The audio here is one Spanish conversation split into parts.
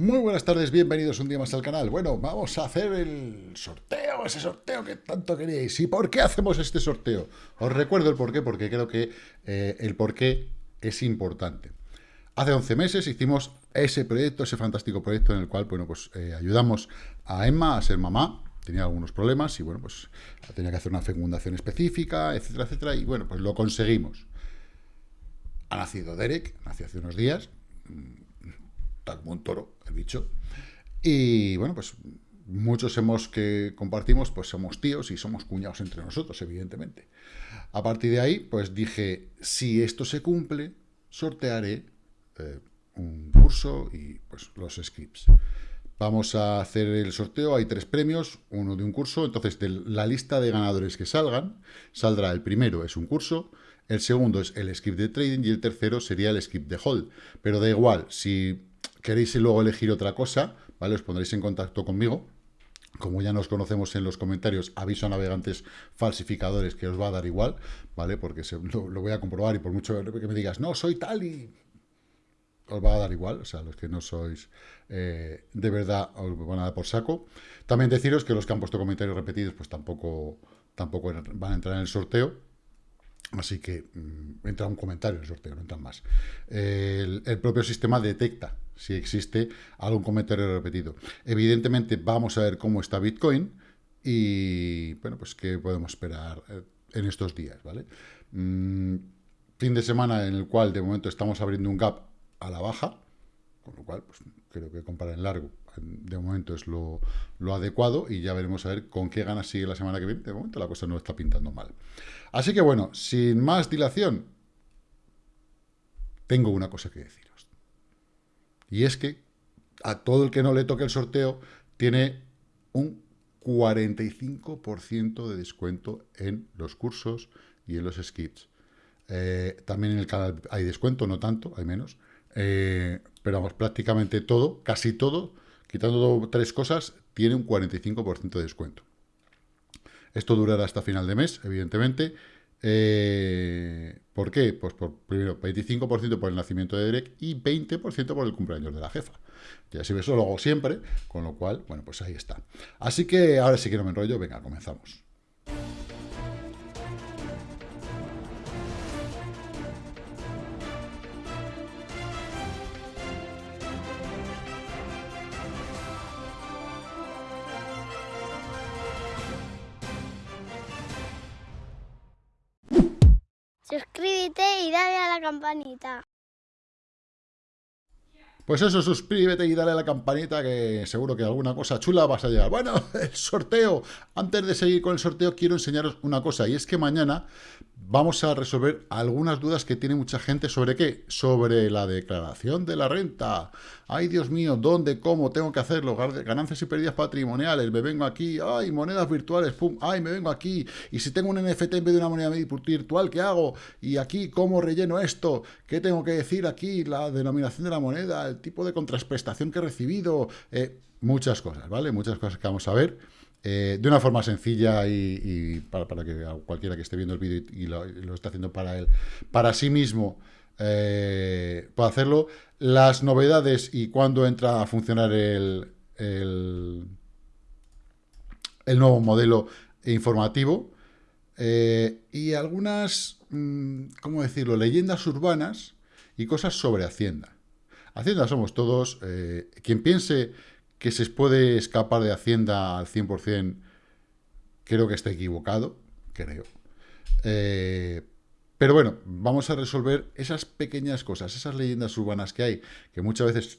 Muy buenas tardes, bienvenidos un día más al canal. Bueno, vamos a hacer el sorteo, ese sorteo que tanto queríais. ¿Y por qué hacemos este sorteo? Os recuerdo el porqué, porque creo que eh, el porqué es importante. Hace 11 meses hicimos ese proyecto, ese fantástico proyecto en el cual, bueno, pues eh, ayudamos a Emma a ser mamá. Tenía algunos problemas y, bueno, pues tenía que hacer una fecundación específica, etcétera, etcétera. Y, bueno, pues lo conseguimos. Ha nacido Derek, nació hace unos días como un toro, el bicho. Y bueno, pues muchos hemos que compartimos, pues somos tíos y somos cuñados entre nosotros, evidentemente. A partir de ahí, pues dije, si esto se cumple, sortearé eh, un curso y pues los scripts. Vamos a hacer el sorteo, hay tres premios, uno de un curso, entonces de la lista de ganadores que salgan, saldrá el primero, es un curso, el segundo es el script de trading y el tercero sería el script de hold. Pero da igual, si queréis luego elegir otra cosa, ¿vale? Os pondréis en contacto conmigo. Como ya nos conocemos en los comentarios, aviso a navegantes falsificadores que os va a dar igual, ¿vale? Porque lo, voy a comprobar y por mucho que me digas, no, soy tal y os va a dar igual, o sea, los que no sois eh, de verdad os van a dar por saco. También deciros que los que han puesto comentarios repetidos, pues tampoco, tampoco van a entrar en el sorteo, Así que mm, entra un comentario en el sorteo, no entran más. El, propio sistema detecta si existe algún comentario repetido. Evidentemente vamos a ver cómo está Bitcoin y, bueno, pues qué podemos esperar eh, en estos días, ¿vale? Mm, fin de semana en el cual de momento estamos abriendo un gap a la baja, con lo cual pues, creo que comprar en largo de momento es lo, adecuado y ya veremos a ver con qué ganas sigue la semana que viene. De momento la cosa no está pintando mal. Así que bueno, sin más dilación, tengo una cosa que deciros. Y es que a todo el que no le toque el sorteo tiene un 45% de descuento en los cursos y en los skips. Eh, también en el canal hay descuento, no tanto, hay menos. Eh, pero vamos, prácticamente todo, casi todo, quitando tres cosas, tiene un 45% de descuento. Esto durará hasta final de mes, evidentemente. Eh, ¿Por qué? Pues por, primero, 25% por el nacimiento de Derek y 20% por el cumpleaños de la jefa. Ya si eso lo hago siempre, con lo cual, bueno, pues ahí está. Así que ahora sí que no me enrollo, venga, comenzamos. Dale a la campanita. Pues eso, suscríbete y dale a la campanita que seguro que alguna cosa chula vas a llegar. Bueno, el sorteo. Antes de seguir con el sorteo quiero enseñaros una cosa y es que mañana vamos a resolver algunas dudas que tiene mucha gente sobre qué, sobre la declaración de la renta. Ay, Dios mío, ¿dónde, cómo tengo que hacerlo? Ganancias y pérdidas patrimoniales, me vengo aquí, ay, monedas virtuales, pum, ay, me vengo aquí. Y si tengo un NFT en vez de una moneda virtual, ¿qué hago? Y aquí, ¿cómo relleno esto? ¿Qué tengo que decir aquí? La denominación de la moneda, el tipo de contraprestación que he recibido, eh, muchas cosas, ¿vale? Muchas cosas que vamos a ver. Eh, de una forma sencilla y, para, que cualquiera que esté viendo el vídeo y, lo, esté haciendo para él, para sí mismo, eh, pueda hacerlo. Las novedades y cuándo entra a funcionar el, el, nuevo modelo informativo. Eh, y algunas, mm, ¿cómo decirlo?, leyendas urbanas y cosas sobre Hacienda. Hacienda somos todos. quien piense que se puede escapar de Hacienda al 100%, creo que está equivocado, creo. Eh, pero bueno, vamos a resolver esas pequeñas cosas, esas leyendas urbanas que hay, que muchas veces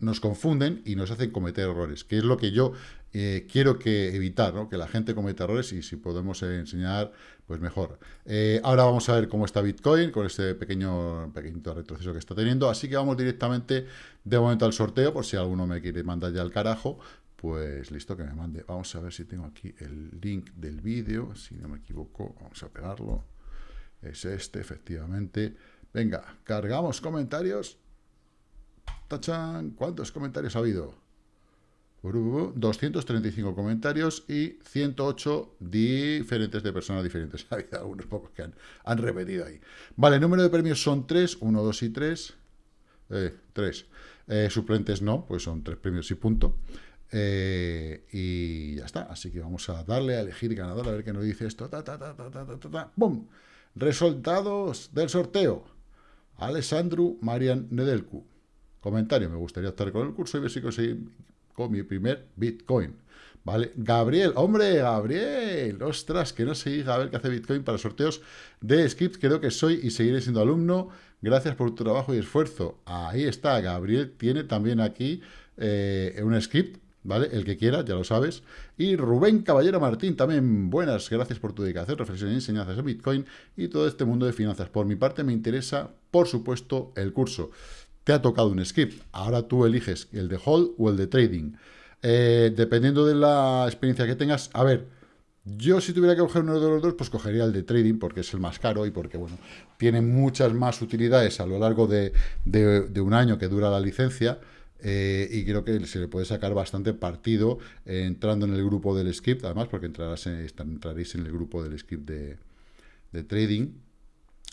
nos confunden y nos hacen cometer errores, que es lo que yo eh, quiero que evitar, ¿no? que la gente cometa errores y si podemos enseñar, pues mejor. Eh, ahora vamos a ver cómo está Bitcoin con este pequeño, pequeñito retroceso que está teniendo, así que vamos directamente de momento al sorteo, por si alguno me quiere mandar ya al carajo, pues listo, que me mande. Vamos a ver si tengo aquí el link del vídeo, si no me equivoco, vamos a pegarlo. Es este, efectivamente. Venga, cargamos comentarios. ¡Tachan! ¿Cuántos comentarios ha habido? 235 comentarios y 108 diferentes de personas diferentes. Ha habido algunos pocos que han, repetido ahí. Vale, número de premios son 3, 1, 2 y 3. 3. eh, suplentes no, pues son tres premios y punto. Eh, y ya está, así que vamos a darle a elegir ganador, a ver qué nos dice esto. Ta, ta, ta, ¡Bum! Resultados del sorteo. Alessandro Marian Nedelcu. Comentario, me gustaría estar con el curso y ver si con mi primer Bitcoin. ¿Vale? Gabriel, hombre, Gabriel, ostras, que no diga a ver qué hace Bitcoin para sorteos de scripts. Creo que soy y seguiré siendo alumno. Gracias por tu trabajo y esfuerzo. Ahí está, Gabriel tiene también aquí eh, un script, ¿vale? El que quiera, ya lo sabes. Y Rubén Caballero Martín, también buenas, gracias por tu dedicación, reflexión y enseñanzas de Bitcoin y todo este mundo de finanzas. Por mi parte me interesa, por supuesto, el curso. Te ha tocado un script, ahora tú eliges el de hold o el de trading. Eh, dependiendo de la experiencia que tengas, a ver, yo si tuviera que coger uno de los dos, pues cogería el de trading porque es el más caro y porque, bueno, tiene muchas más utilidades a lo largo de, un año que dura la licencia eh, y creo que se le puede sacar bastante partido eh, entrando en el grupo del script, además porque entrarás entraréis en el grupo del script de, de trading.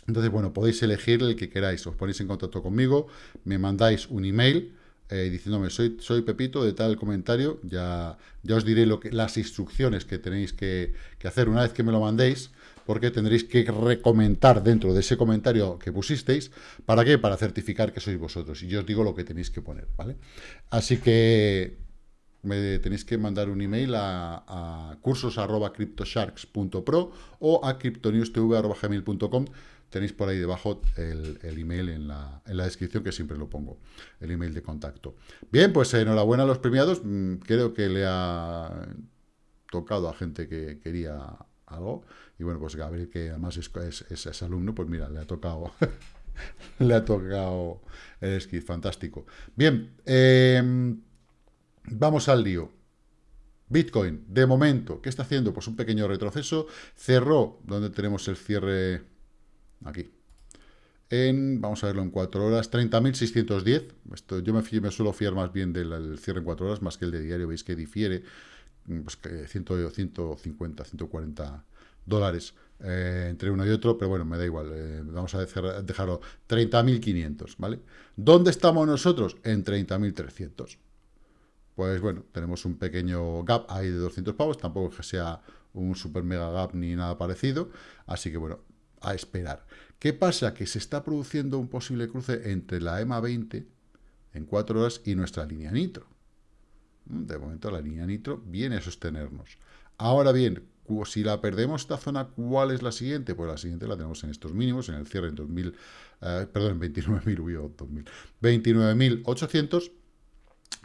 Entonces, bueno, podéis elegir el que queráis, os ponéis en contacto conmigo, me mandáis un email, eh, diciéndome, soy, soy Pepito de tal comentario, ya, ya os diré lo que, las instrucciones que tenéis que, hacer una vez que me lo mandéis, porque tendréis que recomentar dentro de ese comentario que pusisteis, ¿para qué? Para certificar que sois vosotros, y yo os digo lo que tenéis que poner, ¿vale? Así que me tenéis que mandar un email a, a cursos.cryptosharks.pro o a cryptonewstv.gmail.com tenéis por ahí debajo el, email en la, en la, descripción, que siempre lo pongo, el email de contacto. Bien, pues enhorabuena a los premiados, mm, creo que le ha tocado a gente que quería algo, y bueno, pues Gabriel, que además es, es, alumno, pues mira, le ha tocado... le ha tocado el esquí, fantástico. Bien, em, vamos al lío. Bitcoin, de momento, ¿qué está haciendo? Pues un pequeño retroceso. Cerró, donde tenemos el cierre aquí. En, vamos a verlo en 4 horas, 30.610. Esto, yo me, me, suelo fiar más bien del cierre en 4 horas, más que el de diario. Veis que difiere mm, pues, que 100, 150, 140 dólares eh, entre uno y otro, pero bueno, me da igual. Eh, vamos a dejarlo 30.500, ¿vale? ¿Dónde estamos nosotros? En 30.300. Pues bueno, tenemos un pequeño gap ahí de 200 pavos, tampoco que sea un super mega gap ni nada parecido, así que bueno, a esperar. ¿Qué pasa? Que se está produciendo un posible cruce entre la EMA 20 en 4 horas y nuestra línea nitro. Mm, de momento la línea nitro viene a sostenernos. Ahora bien, si la perdemos esta zona, ¿cuál es la siguiente? Pues la siguiente la tenemos en estos mínimos, en el cierre en 2000, eh, perdón, en 29.000, 29.800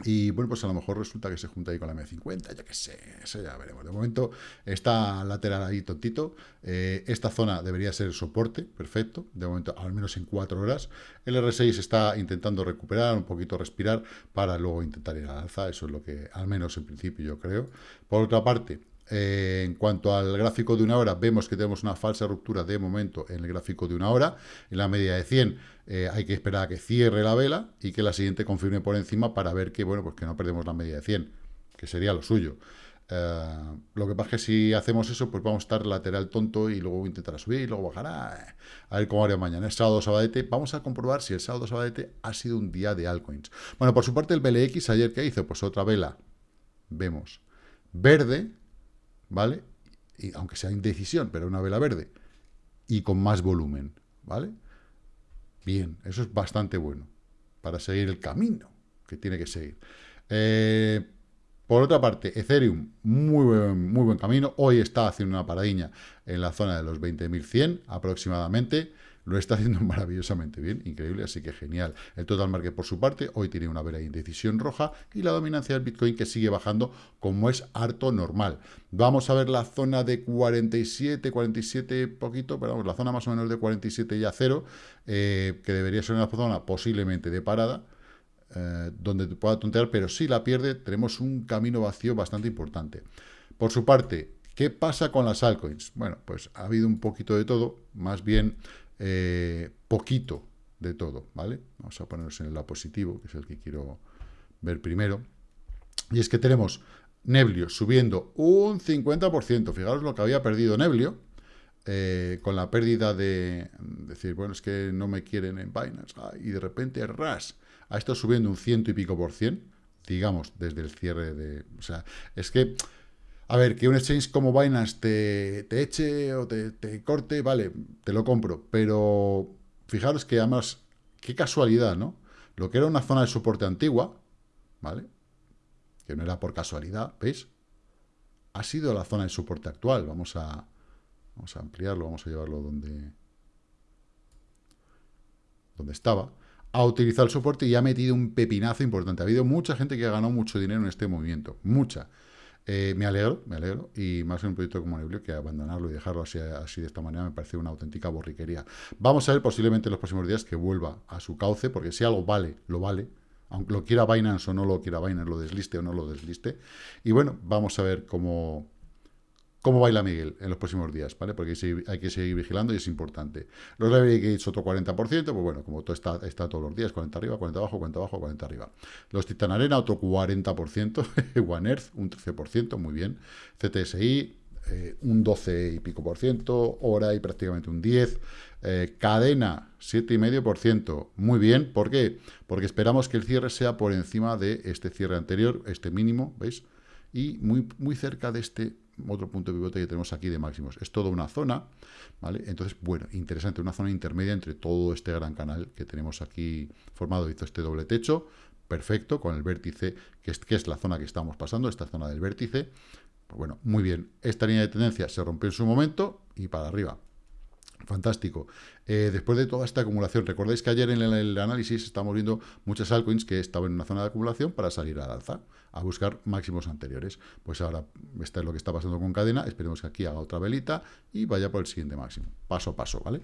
y bueno, pues a lo mejor resulta que se junta ahí con la M50, ya que sé, eso ya veremos. De momento está lateral ahí tontito. Eh, esta zona debería ser soporte, perfecto. De momento, al menos en cuatro horas. El R6 está intentando recuperar, un poquito respirar, para luego intentar ir al alza. Eso es lo que, al menos en principio, yo creo. Por otra parte, eh, en cuanto al gráfico de una hora, vemos que tenemos una falsa ruptura de momento en el gráfico de una hora. En la media de 100 eh, hay que esperar a que cierre la vela y que la siguiente confirme por encima para ver que, bueno, pues que no perdemos la media de 100, que sería lo suyo. Eh, lo que pasa es que si hacemos eso, pues vamos a estar lateral tonto y luego intentar subir y luego bajará. A ver cómo hará mañana. Es sábado sabadete. Vamos a comprobar si el sábado sabadete ha sido un día de altcoins. Bueno, por su parte el BLX ayer que hizo, pues otra vela, vemos, verde, ¿vale? Y aunque sea indecisión, pero una vela verde. Y con más volumen, ¿vale? Bien, eso es bastante bueno para seguir el camino que tiene que seguir. Eh, por otra parte, Ethereum, muy buen, muy buen camino. Hoy está haciendo una paradiña en la zona de los 20.100 aproximadamente lo está haciendo maravillosamente bien, increíble, así que genial. El total market por su parte, hoy tiene una vera indecisión roja y la dominancia del Bitcoin que sigue bajando como es harto normal. Vamos a ver la zona de 47, 47 poquito, pero vamos, la zona más o menos de 47 y a cero, eh, que debería ser una zona posiblemente de parada, eh, donde pueda tontear, pero si la pierde, tenemos un camino vacío bastante importante. Por su parte, ¿qué pasa con las altcoins? Bueno, pues ha habido un poquito de todo, más bien eh, poquito de todo, ¿vale? Vamos a ponernos en el lado positivo, que es el que quiero ver primero. Y es que tenemos Neblio subiendo un 50%. Fijaros lo que había perdido Neblio, eh, con la pérdida de decir, bueno, es que no me quieren en Binance, y de repente ras, ha estado subiendo un ciento y pico por cien, digamos, desde el cierre de... O sea, es que, a ver, que un exchange como Binance te, te eche o te, te corte, vale, te lo compro, pero fijaros que además, qué casualidad, ¿no? Lo que era una zona de soporte antigua, ¿vale? Que no era por casualidad, ¿veis? Ha sido la zona de soporte actual. Vamos a, vamos a ampliarlo, vamos a llevarlo donde, donde estaba. Ha utilizado el soporte y ha metido un pepinazo importante. Ha habido mucha gente que ha ganado mucho dinero en este movimiento. Mucha. Eh, me alegro, me alegro, y más en un proyecto como Neblio que abandonarlo y dejarlo así, así de esta manera me parece una auténtica borriquería. Vamos a ver posiblemente en los próximos días que vuelva a su cauce, porque si algo vale, lo vale, aunque lo quiera Binance o no lo quiera Binance, lo desliste o no lo desliste. Y bueno, vamos a ver cómo, cómo baila Miguel en los próximos días, ¿vale? Porque hay que seguir vigilando y es importante. Los leverage gates otro 40%, pues bueno, como todo está, está todos los días, 40 arriba, 40 abajo, 40 abajo, 40 arriba. Los Titan Arena, otro 40%, One Earth, un 13%, muy bien. CTSI, eh, un 12 y pico por ciento, Hora y prácticamente un 10, eh, Cadena, 7,5%, muy bien, ¿por qué? Porque esperamos que el cierre sea por encima de este cierre anterior, este mínimo, ¿veis? Y muy, muy cerca de este otro punto de pivote que tenemos aquí de máximos. Es toda una zona, ¿vale? Entonces, bueno, interesante, una zona intermedia entre todo este gran canal que tenemos aquí formado. Hizo este doble techo, perfecto, con el vértice, que es, que es la zona que estamos pasando, esta zona del vértice. Pues bueno, muy bien. Esta línea de tendencia se rompió en su momento y para arriba. Fantástico. Eh, después de toda esta acumulación, recordáis que ayer en el, análisis estamos viendo muchas altcoins que estaban en una zona de acumulación para salir al alza, a buscar máximos anteriores. Pues ahora, esto es lo que está pasando con cadena, esperemos que aquí haga otra velita y vaya por el siguiente máximo, paso a paso, ¿vale?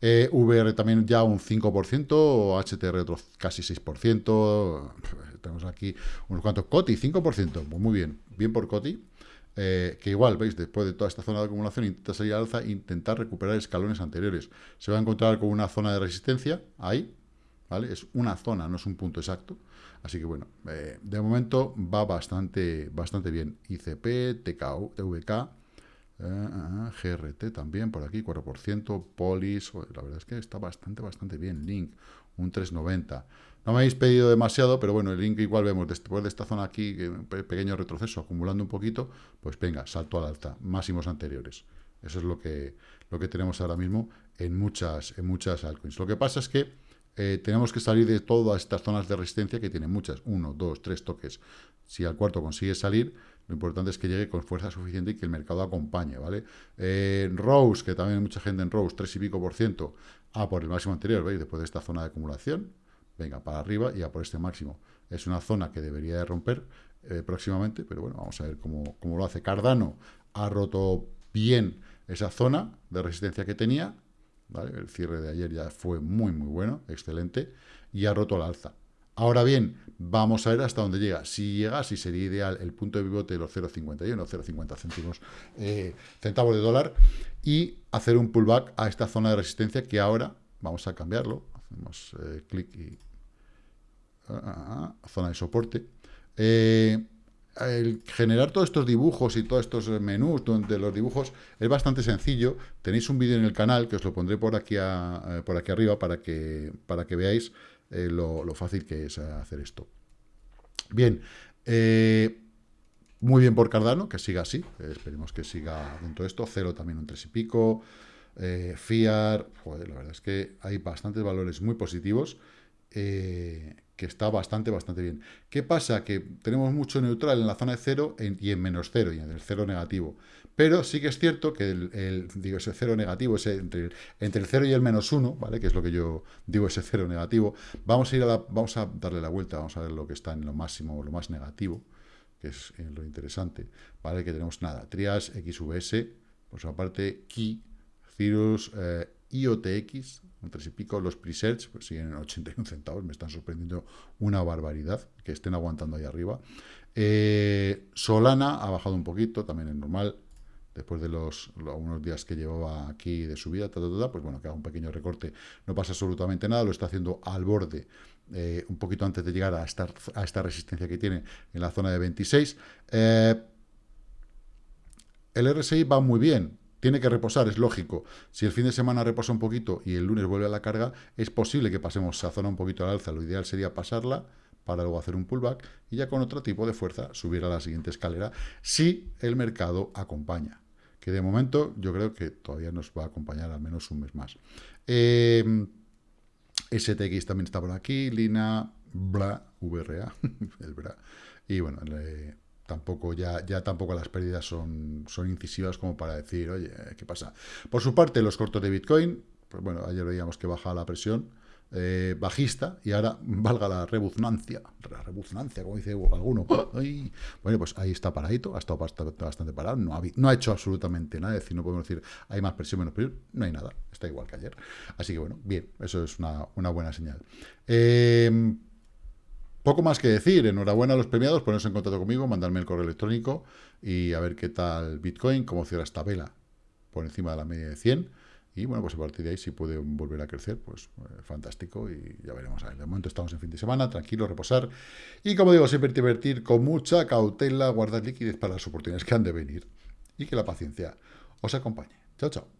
Eh, VR también ya un 5%, HTR otro casi 6%, tenemos aquí unos cuantos, COTI 5%, pues muy bien, bien por COTI. Eh, que igual, veis, después de toda esta zona de acumulación, intenta salir al alza, intentar recuperar escalones anteriores. Se va a encontrar con una zona de resistencia, ahí, ¿vale? Es una zona, no es un punto exacto. Así que bueno, eh, de momento va bastante, bastante bien. ICP, TKU, TVK, eh, GRT también, por aquí, 4%, Polis, la verdad es que está bastante, bastante bien. Link, un 390. No me habéis pedido demasiado, pero bueno, el link igual vemos después de esta zona aquí, un pequeño retroceso, acumulando un poquito, pues venga, salto al alta, máximos anteriores. Eso es lo que, lo que tenemos ahora mismo en muchas, en muchas altcoins. Lo que pasa es que eh, tenemos que salir de todas estas zonas de resistencia que tienen muchas, uno, dos, tres toques. Si al cuarto consigue salir, lo importante es que llegue con fuerza suficiente y que el mercado acompañe, ¿vale? Eh, Rose, que también hay mucha gente en Rose, tres y pico por ciento, ah, por el máximo anterior, ¿veis? Después de esta zona de acumulación, venga, para arriba y a por este máximo. Es una zona que debería de romper eh, próximamente, pero bueno, vamos a ver cómo, lo hace. Cardano ha roto bien esa zona de resistencia que tenía, ¿vale? El cierre de ayer ya fue muy, muy bueno, excelente, y ha roto la alza. Ahora bien, vamos a ver hasta dónde llega. Si llega, si sería ideal el punto de pivote de los 0,51, 0,50 céntimos, eh, centavos de dólar, y hacer un pullback a esta zona de resistencia que ahora vamos a cambiarlo. Hacemos eh, clic y Ah, zona de soporte. Eh, generar todos estos dibujos y todos estos menús donde los dibujos es bastante sencillo. Tenéis un vídeo en el canal que os lo pondré por aquí, eh, por aquí arriba para que, para que veáis eh, lo, fácil que es hacer esto. Bien, muy bien por Cardano, que siga así. esperemos que siga dentro de esto. Cero también un tres y pico. Fiar, la verdad es que hay bastantes valores muy positivos que está bastante, bastante bien. ¿Qué pasa? Que tenemos mucho neutral en la zona de cero y en menos cero, y en el cero negativo. Pero sí que es cierto que el, digo, ese cero negativo, ese entre, el cero y el menos uno, ¿vale? Que es lo que yo digo, ese cero negativo. Vamos a ir a la, vamos a darle la vuelta, vamos a ver lo que está en lo máximo, lo más negativo, que es eh, lo interesante, ¿vale? Que tenemos nada, Trias, XVS, por su parte, Key, Cirrus, eh, IOTX, un tres y pico, los presets pues siguen en 81 centavos, me están sorprendiendo una barbaridad que estén aguantando ahí arriba. Eh, Solana ha bajado un poquito, también es normal, después de los, algunos días que llevaba aquí de subida, pues bueno, que haga un pequeño recorte, no pasa absolutamente nada, lo está haciendo al borde, eh, un poquito antes de llegar a esta, a esta resistencia que tiene en la zona de 26. Eh, el RSI va muy bien, tiene que reposar, es lógico. Si el fin de semana reposa un poquito y el lunes vuelve a la carga, es posible que pasemos esa zona un poquito al alza. Lo ideal sería pasarla para luego hacer un pullback y ya con otro tipo de fuerza subir a la siguiente escalera si el mercado acompaña. Que de momento yo creo que todavía nos va a acompañar al menos un mes más. Eh, STX también está por aquí, Lina, bla, VRA, el bra. Y bueno, tampoco ya, ya tampoco las pérdidas son, son incisivas como para decir, oye, ¿qué pasa? Por su parte, los cortos de Bitcoin, pues bueno, ayer veíamos que baja la presión, eh, bajista y ahora valga la rebuznancia, la rebuznancia, como dice alguno. bueno, pues ahí está paradito, ha estado bastante, parado, no ha, no ha hecho absolutamente nada, es decir, no podemos decir hay más presión, menos presión, no hay nada, está igual que ayer. Así que bueno, bien, eso es una, buena señal. Eh, poco más que decir, enhorabuena a los premiados, ponerse en contacto conmigo, mandarme el correo electrónico y a ver qué tal Bitcoin, cómo cierra esta vela por encima de la media de 100 y bueno, pues a partir de ahí, si puede volver a crecer, pues eh, fantástico y ya veremos. A ver, de momento estamos en fin de semana, tranquilo, reposar. Y como digo, siempre invertir con mucha cautela, guardar liquidez para las oportunidades que han de venir y que la paciencia os acompañe. Chao, chao.